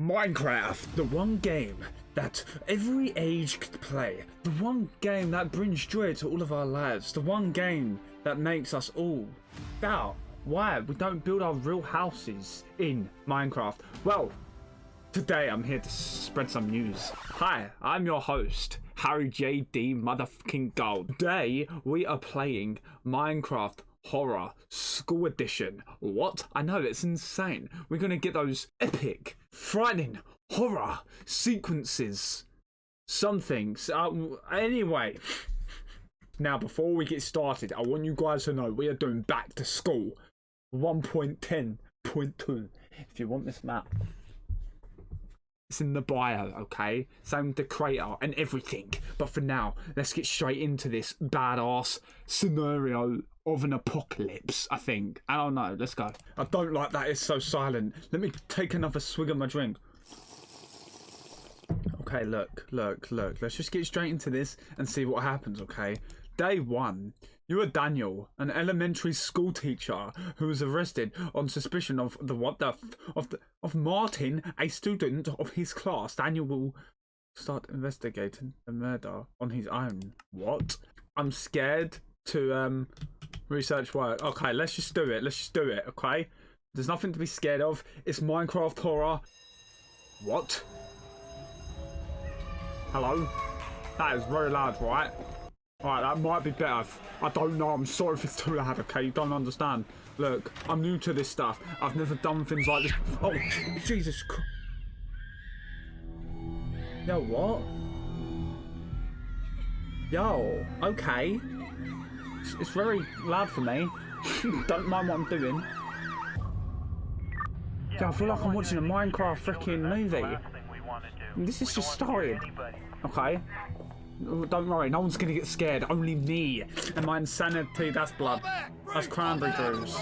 Minecraft, the one game that every age could play, the one game that brings joy to all of our lives, the one game that makes us all doubt why we don't build our real houses in Minecraft. Well, today I'm here to spread some news. Hi, I'm your host, Harry JD Motherfucking Gold. Today we are playing Minecraft Horror School Edition. What? I know, it's insane. We're gonna get those epic, frightening horror sequences. Something. Uh, anyway. Now, before we get started, I want you guys to know we are doing back to school 1.10.2. If you want this map, it's in the bio, okay? Same with the crater and everything. But for now, let's get straight into this badass scenario of an apocalypse, I think. I don't know. Let's go. I don't like that it's so silent. Let me take another swig of my drink. Okay, look, look, look. Let's just get straight into this and see what happens, okay? Day one. You are Daniel, an elementary school teacher who was arrested on suspicion of the what the of the of Martin, a student of his class. Daniel will start investigating the murder on his own. What? I'm scared to um research work. Okay, let's just do it. Let's just do it. Okay. There's nothing to be scared of. It's Minecraft horror. What? Hello? That is very loud, right? Alright, that might be better. I don't know. I'm sorry if it's too loud, okay? You don't understand. Look, I'm new to this stuff. I've never done things like this. Oh, Jesus Christ. Yo, what? Yo, okay. It's, it's very loud for me. don't mind what I'm doing. Yeah, I feel like I'm watching a Minecraft freaking movie. This is just started. Okay. Oh, don't worry, no one's gonna get scared. Only me and my insanity. That's blood. That's cranberry juice.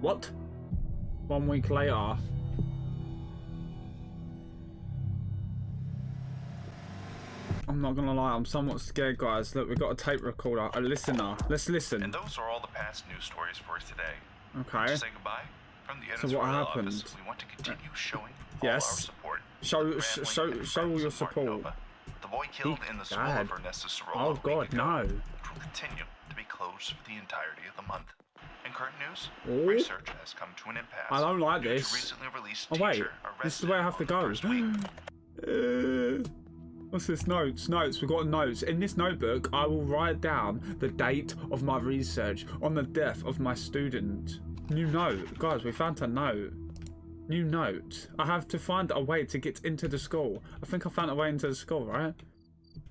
What? One week later. I'm not gonna lie, I'm somewhat scared, guys. Look, we've got a tape recorder, a listener. Let's listen. And those are all the past news stories for today. Okay. To say goodbye from the so what happened? Office, we want to continue uh, showing yes. support. Show, sh show, show all your support. Nova, the boy killed in the school of Ernesto Sorolla Oh God, no! Which will continue to be closed for the entirety of the month. In current news, Ooh. research has come to an impasse. I don't like this. Recently released oh wait, this is where I have to go. what's this? Notes, notes. We've got notes. In this notebook, I will write down the date of my research on the death of my student. New note. Guys, we found a note. New note. I have to find a way to get into the school. I think I found a way into the school, right?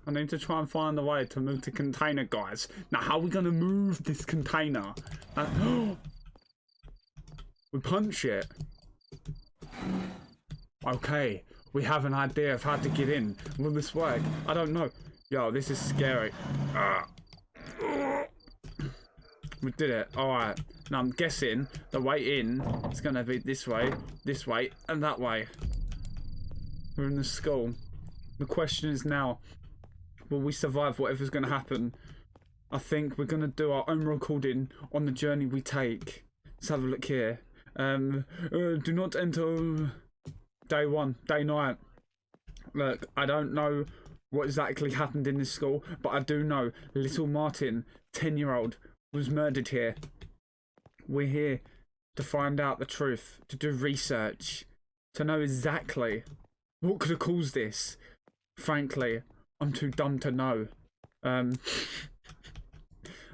I need to try and find a way to move the container, guys. Now, how are we going to move this container? Uh, we punch it. Okay, we have an idea of how to get in. Will this work? I don't know. Yo, this is scary. Uh, we did it. Alright. Now I'm guessing the way in is going to be this way, this way, and that way. We're in the school. The question is now, will we survive whatever's going to happen? I think we're going to do our own recording on the journey we take. Let's have a look here. Um, uh, do not enter day one, day night. Look, I don't know what exactly happened in this school, but I do know little Martin, 10 year old, was murdered here. We're here to find out the truth, to do research, to know exactly what could have caused this. Frankly, I'm too dumb to know. Um.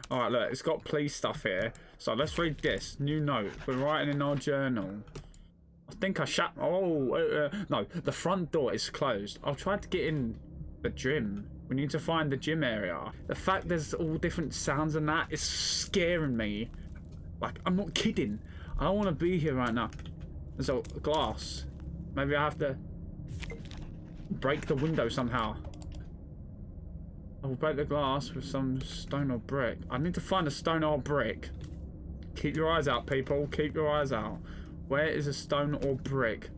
Alright, look, it's got police stuff here. So let's read this. New note. We're writing in our journal. I think I shut. Oh, uh, uh, no. The front door is closed. I'll try to get in the gym. We need to find the gym area. The fact there's all different sounds and that is scaring me. Like, I'm not kidding. I don't want to be here right now. There's a glass. Maybe I have to break the window somehow. I will break the glass with some stone or brick. I need to find a stone or brick. Keep your eyes out, people. Keep your eyes out. Where is a stone or brick?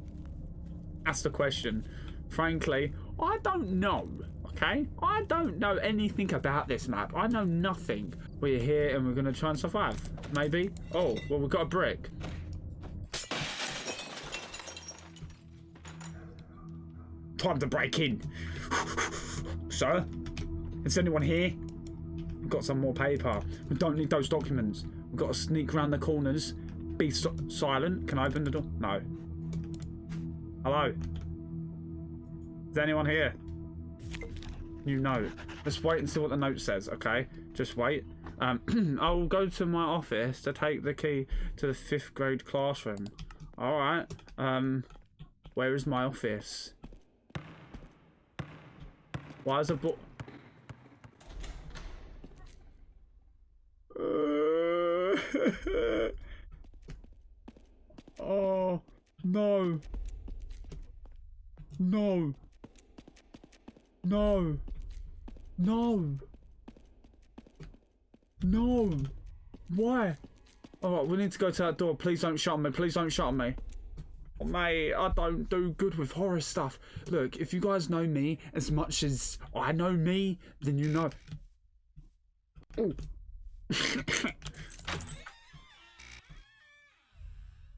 That's the question. Frankly, I don't know Okay? I don't know anything about this map. I know nothing. We're here and we're going to try and survive. Maybe. Oh, well, we've got a brick. Time to break in. Sir? Is anyone here? We've got some more paper. We don't need those documents. We've got to sneak around the corners. Be so silent. Can I open the door? No. Hello? Is anyone here? New note. Let's wait and see what the note says, okay? Just wait. Um, I'll go to my office to take the key to the fifth grade classroom. Alright. Um, where is my office? Why is a book? oh no! No! No! No! No! Why? Alright, we need to go to that door. Please don't shut me. Please don't shut me. Oh, mate, I don't do good with horror stuff. Look, if you guys know me as much as I know me, then you know.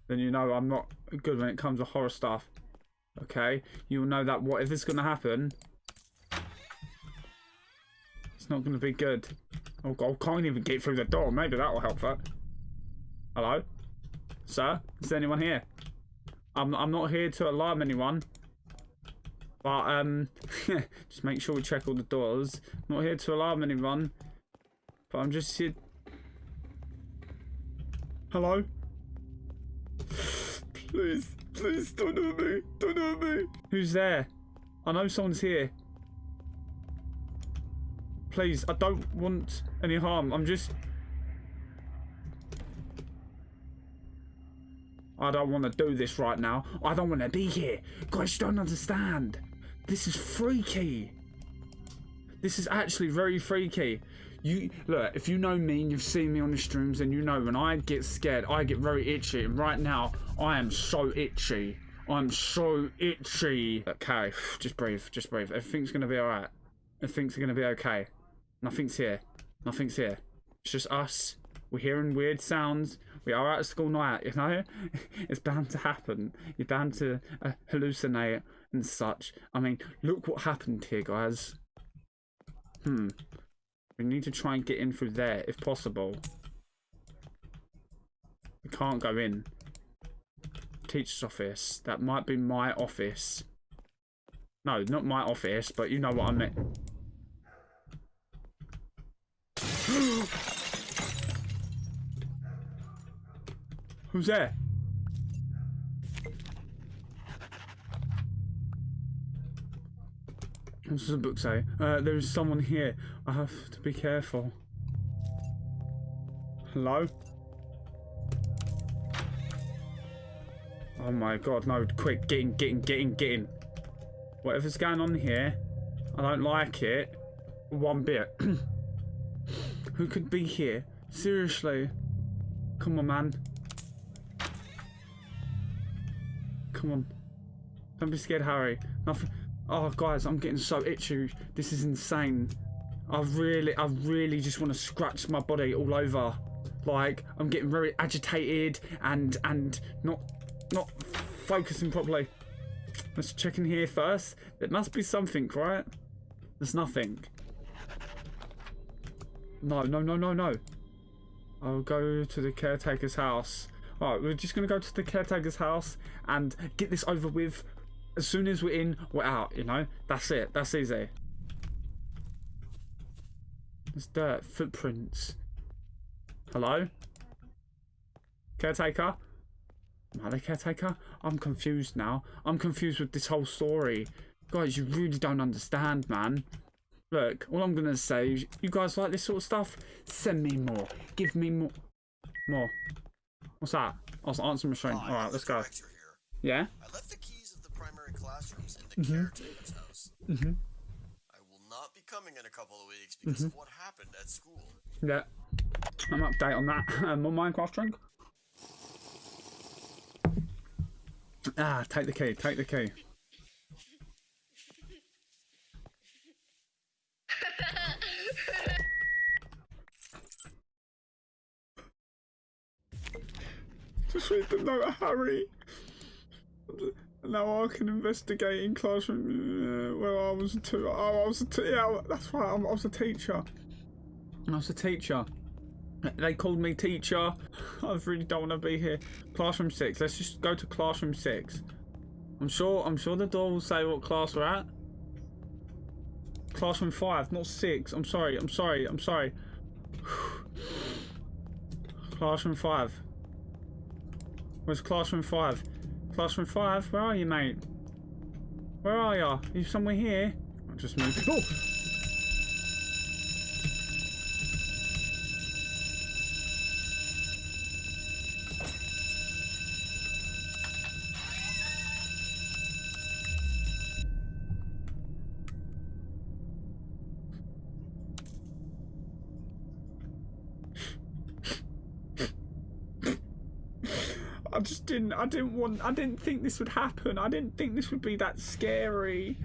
then you know I'm not good when it comes to horror stuff. Okay? You'll know that whatever's going to happen, it's not going to be good. Oh, God, I can't even get through the door. Maybe that will help that. Hello? Sir? Is there anyone here? I'm, I'm not here to alarm anyone. But, um, just make sure we check all the doors. not here to alarm anyone. But I'm just here... Hello? Please, please, don't hurt me. Don't hurt me. Who's there? I know someone's here. Please, I don't want any harm. I'm just... I don't want to do this right now. I don't want to be here. Guys, you don't understand. This is freaky. This is actually very freaky. You look, if you know me and you've seen me on the streams, and you know when I get scared, I get very itchy. And right now, I am so itchy. I'm so itchy. Okay, just breathe, just breathe. Everything's gonna be alright. Everything's gonna be okay. Nothing's here. Nothing's here. It's just us. We're hearing weird sounds. We are out at school night, you know? it's bound to happen. You're bound to uh, hallucinate and such. I mean, look what happened here, guys. Hmm. Need to try and get in through there, if possible. We can't go in. Teacher's office. That might be my office. No, not my office, but you know what I meant. Who's there? What does the book say? Uh, there is someone here. I have to be careful. Hello? Oh my god, no, quick, get in, get in, get in, get in. Whatever's going on here, I don't like it one bit. Who could be here? Seriously? Come on, man. Come on. Don't be scared, Harry. Nothing. Oh, guys, I'm getting so itchy. This is insane. I really, I really just want to scratch my body all over. Like, I'm getting very agitated and and not not focusing properly. Let's check in here first. There must be something, right? There's nothing. No, no, no, no, no. I'll go to the caretaker's house. Alright, we're just going to go to the caretaker's house and get this over with. As soon as we're in, we're out, you know? That's it. That's easy. There's dirt. Footprints. Hello? Caretaker? Am I the caretaker? I'm confused now. I'm confused with this whole story. Guys, you really don't understand, man. Look, all I'm going to say is, you guys like this sort of stuff? Send me more. Give me more. More. What's that? I was answering machine. All right, let's go. Yeah? I left the keys of the primary main mm-hmm. house. Mm-hmm. I will not be coming in a couple of weeks because mm -hmm. of mm-hmm. what happened at school. Yeah. I'm update on that. Uh, more on Minecraft drunk. Ah, take the key, take the key. Just read the note, Harry. Now I can investigate in classroom uh, where I was a tu- oh, I was yeah, that's right. I was a teacher. I was a teacher. They called me teacher. I really don't want to be here. Classroom six. Let's just go to classroom six. I'm sure. I'm sure the door will say what class we're at. Classroom five, not six. I'm sorry. I'm sorry. I'm sorry. classroom five. Where's classroom five? Classroom five. Where are you, mate? Where are you? Are you somewhere here? I just moved. Oh. I just didn't. I didn't want. I didn't think this would happen. I didn't think this would be that scary.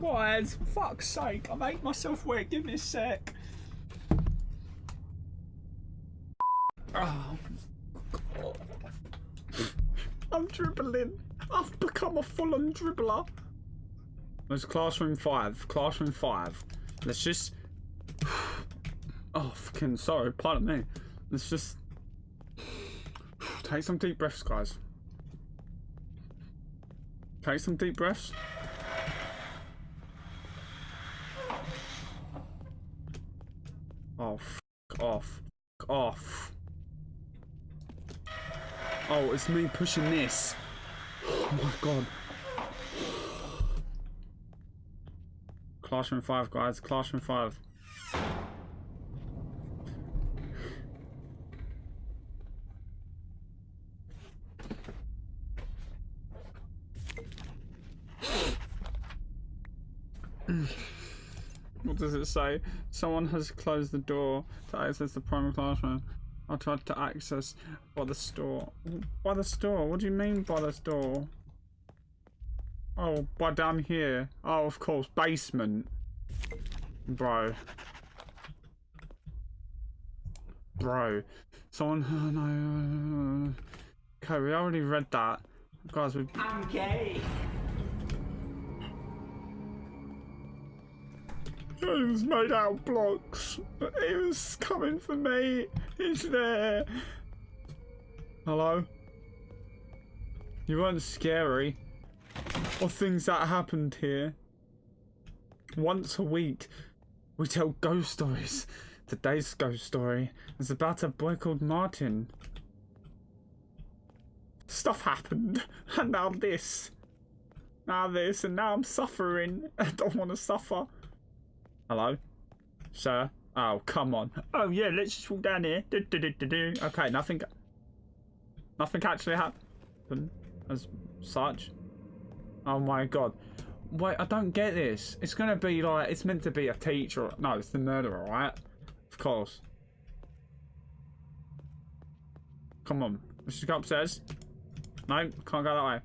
Guys, fuck's sake! I made myself wet. Give me a sec. Oh, God. I'm dribbling. I've become a full-on dribbler. There's classroom five. Classroom five. Let's just. Oh, fucking sorry. Pardon me. Let's just take some deep breaths, guys. Take some deep breaths. Oh, off. Off. Oh, it's me pushing this. Oh my god. Classroom 5, guys. Classroom 5. What does it say? Someone has closed the door to access the primary classroom. I tried to access by the store. By the store? What do you mean by the store? Oh, by down here. Oh, of course, basement. Bro. Bro. Someone. Oh, no. Okay, we already read that. Guys, we. I'm gay. It was made out of blocks. It was coming for me. It's there. Hello? You weren't scary. Or things that happened here. Once a week, we tell ghost stories. Today's ghost story is about a boy called Martin. Stuff happened, and now this. Now this, and now I'm suffering. I don't want to suffer. Hello? Sir? Oh, come on. Oh, yeah, let's just walk down here. Do, do, do, do, do. Okay, nothing... Nothing actually happened as such. Oh my god. Wait, I don't get this. It's gonna be like, it's meant to be a teacher. No, it's the murderer, right? Of course. Come on. Let's just go upstairs. No, can't go that way.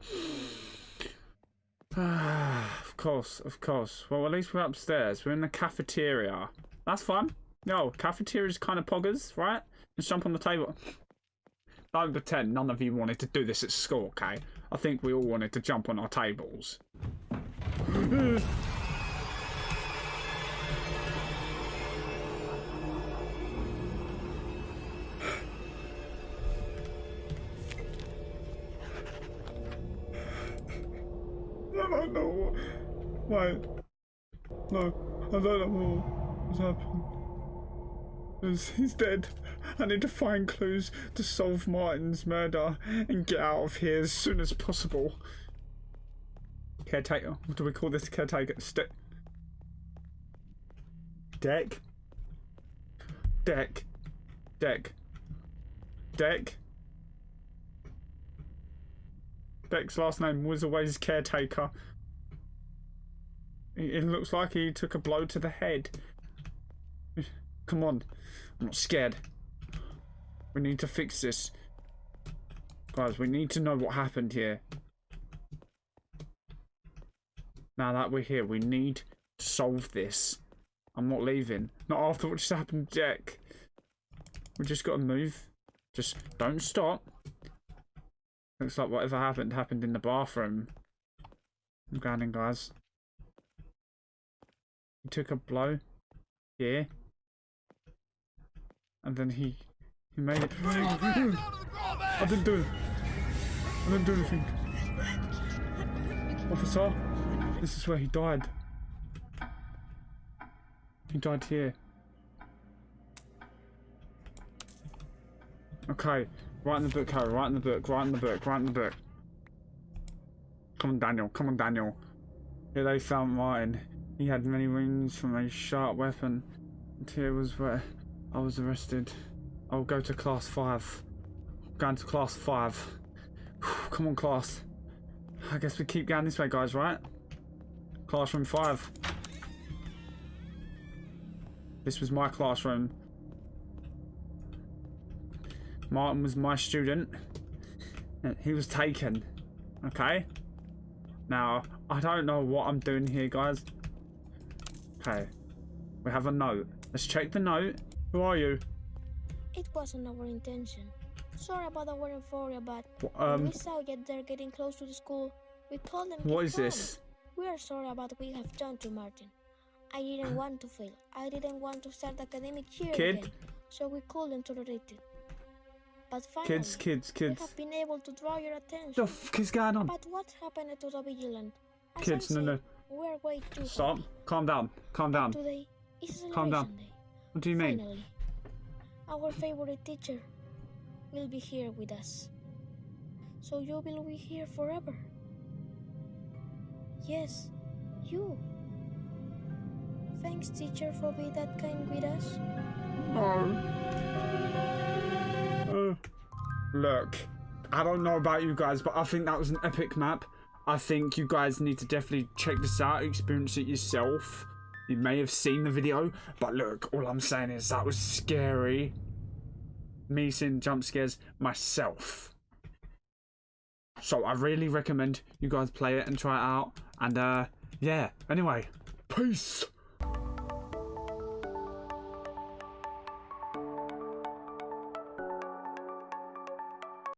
of course, of course. Well, at least we're upstairs. We're in the cafeteria. That's fun. No, cafeteria's kind of poggers, right? Let's jump on the table. Don't pretend none of you wanted to do this at school, okay? I think we all wanted to jump on our tables. Wait. No, I don't know what's happened. He's dead. I need to find clues to solve Martin's murder and get out of here as soon as possible. Caretaker. What do we call this caretaker? Stick. Deck. Deck. Deck. Deck. Deck's last name was always caretaker. It looks like he took a blow to the head. Come on. I'm not scared. We need to fix this. Guys, we need to know what happened here. Now that we're here, we need to solve this. I'm not leaving. Not after what just happened, Jack. We just got to move. Just don't stop. Looks like whatever happened happened in the bathroom. I'm going in, guys. He took a blow. Yeah. And then he he made oh, it. I didn't do it. I didn't do anything. Officer, this is where he died. He died here. Okay, write in the book, Harry. Write in the book. Write in the book. Write in the book. Come on, Daniel. Come on, Daniel. Here they found Martin. He had many wounds from a sharp weapon. And here was where I was arrested. I'll go to class five. Going to class five. Come on, class. I guess we keep going this way, guys, right? Classroom five. This was my classroom. Martin was my student. He was taken. Okay? Now, I don't know what I'm doing here, guys. Okay. We have a note. Let's check the note. Who are you? It wasn't our intention. Sorry about our euphoria, but Wh- when Um, we saw you they're getting close to the school, we told them what "Keep is this? We are sorry about what we have done to Martin. I didn't want to fail. I didn't want to start academic year Kid? again, so we couldn't tolerate it. But finally, Kids, kids, we kids. have been able to draw your attention. The fuck is going on? But what happened to the vigilant? As Kids, no, no. We're way too Stop. happy. Calm down. Calm down. Today is Calm down. day. What do you mean? Finally, our favorite teacher will be here with us. So you will be here forever. Yes, you. Thanks, teacher, for being that kind with us. Uh, look, I don't know about you guys, but I think that was an epic map. I think you guys need to definitely check this out, experience it yourself. You may have seen the video, but look, all I'm saying is that was scary. Me seeing jump scares myself. So I really recommend you guys play it and try it out. And uh yeah, anyway, peace.